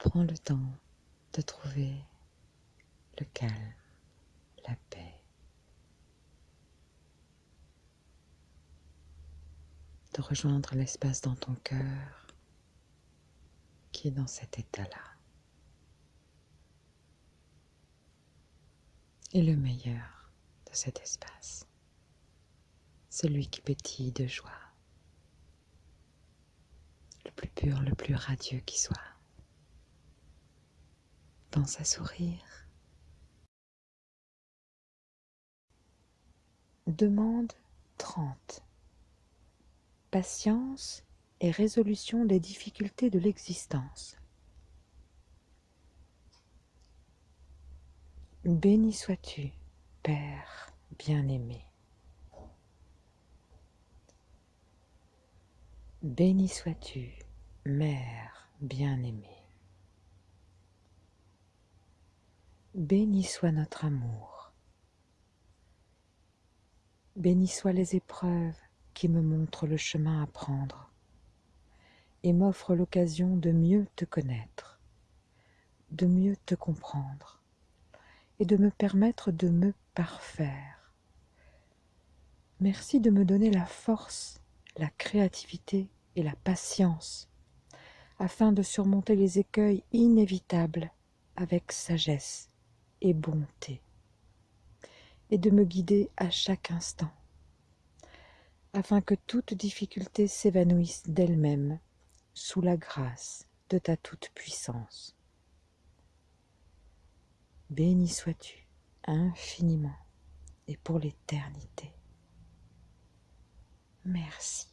Prends le temps de trouver le calme, la paix, de rejoindre l'espace dans ton cœur qui est dans cet état-là. Et le meilleur de cet espace, celui qui pétille de joie, le plus pur, le plus radieux qui soit. Pense à sourire. Demande 30. Patience et résolution des difficultés de l'existence. Béni sois-tu, Père bien-aimé. Béni sois-tu, Mère bien-aimée. Béni soit notre amour. Béni soient les épreuves qui me montrent le chemin à prendre et m'offrent l'occasion de mieux te connaître, de mieux te comprendre et de me permettre de me parfaire. Merci de me donner la force, la créativité et la patience afin de surmonter les écueils inévitables avec sagesse et bonté, et de me guider à chaque instant, afin que toute difficulté s'évanouisse d'elle-même sous la grâce de ta toute-puissance. Béni sois-tu infiniment et pour l'éternité. Merci.